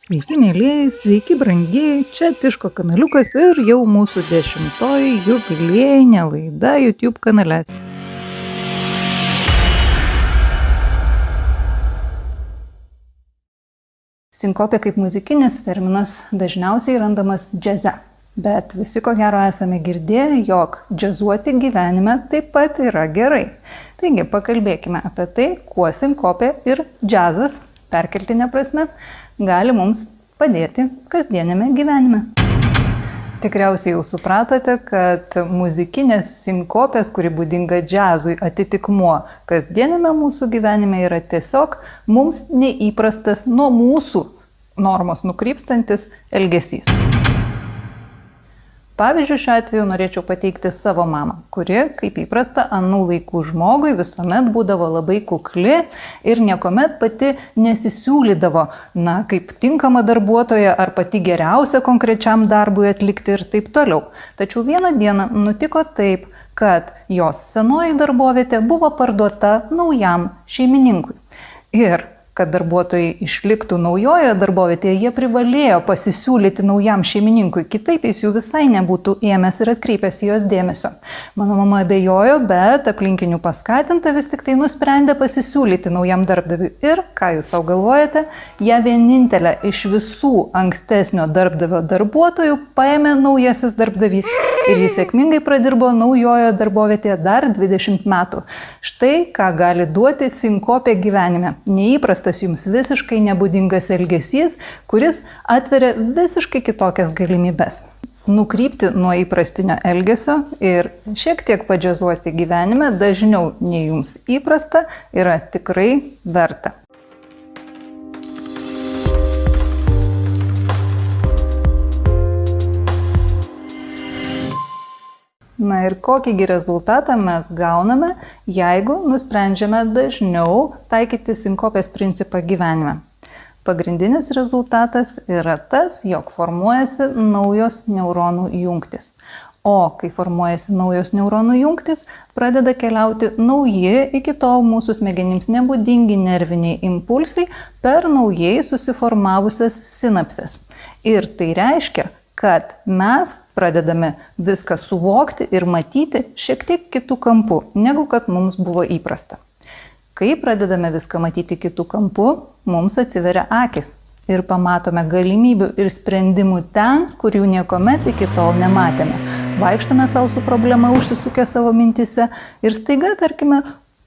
Sveiki, mėlyjei, sveiki, brangiai, čia Tiško kanaliukas ir jau mūsų dešimtoji jubiliejinė laida YouTube kanale. Sinkopė kaip muzikinis terminas dažniausiai randamas džiaze. Bet visi ko gero esame girdėję, jog džiazuoti gyvenime taip pat yra gerai. Taigi pakalbėkime apie tai, kuo sinkopė ir džiazas, perkeltinė prasme, gali mums padėti kasdienėme gyvenime. Tikriausiai jau supratote, kad muzikinės sinkopės, kuri būdinga džiazui, atitikmuo kasdienėme mūsų gyvenime yra tiesiog mums neįprastas nuo mūsų normos nukrypstantis elgesys. Pavyzdžiui, šiuo atveju norėčiau pateikti savo mamą, kuri, kaip įprasta, anų laikų žmogui visuomet būdavo labai kukli ir niekuomet pati nesisiūlydavo, na, kaip tinkama darbuotoja ar pati geriausia konkrečiam darbui atlikti ir taip toliau. Tačiau vieną dieną nutiko taip, kad jos senoji darbovietė buvo parduota naujam šeimininkui. Ir kad darbuotojai išliktų naujoje darbovietėje, jie privalėjo pasisiūlyti naujam šeimininkui, kitaip jis jų visai nebūtų ėmęs ir atkreipęs jos dėmesio. Mano mama abejojo, bet aplinkinių paskatinta vis tik tai nusprendė pasisiūlyti naujam darbdaviui. Ir, ką jūs savo galvojate, ją vienintelę iš visų ankstesnio darbdavio darbuotojų paėmė naujasis darbdavys ir jis sėkmingai pradirbo naujojo darbovietėje dar 20 metų. Štai ką gali duoti sinkopė gyvenime. Neįprastas tas jums visiškai nebūdingas elgesys, kuris atveria visiškai kitokias galimybes. Nukrypti nuo įprastinio elgesio ir šiek tiek padžiazuoti gyvenime dažniau nei jums įprasta yra tikrai verta. Na ir kokįgi rezultatą mes gauname, jeigu nusprendžiame dažniau taikyti sinkopės principą gyvenime. Pagrindinis rezultatas yra tas, jog formuojasi naujos neuronų jungtis. O kai formuojasi naujos neuronų jungtis, pradeda keliauti nauji iki tol mūsų smegenims nebūdingi nerviniai impulsai per naujai susiformavusias sinapses. Ir tai reiškia, kad mes pradedame viską suvokti ir matyti šiek tiek kitų kampų, negu kad mums buvo įprasta. Kai pradedame viską matyti kitų kampų, mums atsiveria akis ir pamatome galimybių ir sprendimų ten, kur jų niekuomet iki tol nematėme. Vaikštame savo su problema, užsisukę savo mintise ir staiga, tarkime,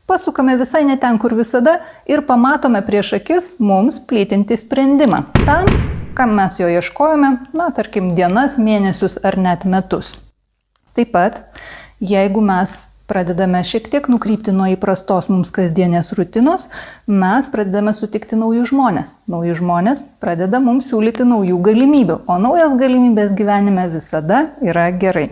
pasukame visai ne ten, kur visada ir pamatome prieš akis mums plytinti sprendimą. Tam, kam mes jo ieškojome, na, tarkim, dienas, mėnesius ar net metus. Taip pat, jeigu mes pradedame šiek tiek nukrypti nuo įprastos mums kasdienės rutinos, mes pradedame sutikti naujus žmonės. Nauji žmonės pradeda mums siūlyti naujų galimybių, o naujos galimybės gyvenime visada yra gerai.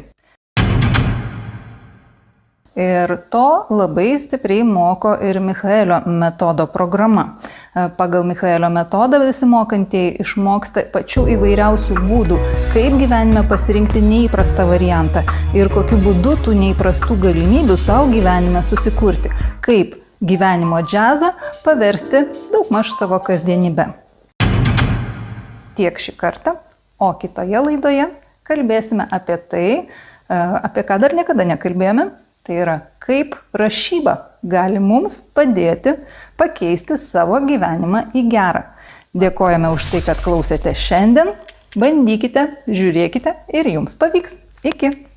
Ir to labai stipriai moko ir Michaelio metodo programa. E, pagal Michaelio metodą visi mokantieji išmoksta pačių įvairiausių būdų, kaip gyvenime pasirinkti neįprastą variantą ir kokiu būdu tų neįprastų galimybių savo gyvenime susikurti, kaip gyvenimo džiazą paversti daugmaž savo kasdienybę. Tiek šį kartą, o kitoje laidoje kalbėsime apie tai, e, apie ką dar niekada nekalbėjome Tai yra, kaip rašyba gali mums padėti pakeisti savo gyvenimą į gerą. Dėkojame už tai, kad klausėte šiandien. Bandykite, žiūrėkite ir jums pavyks. Iki.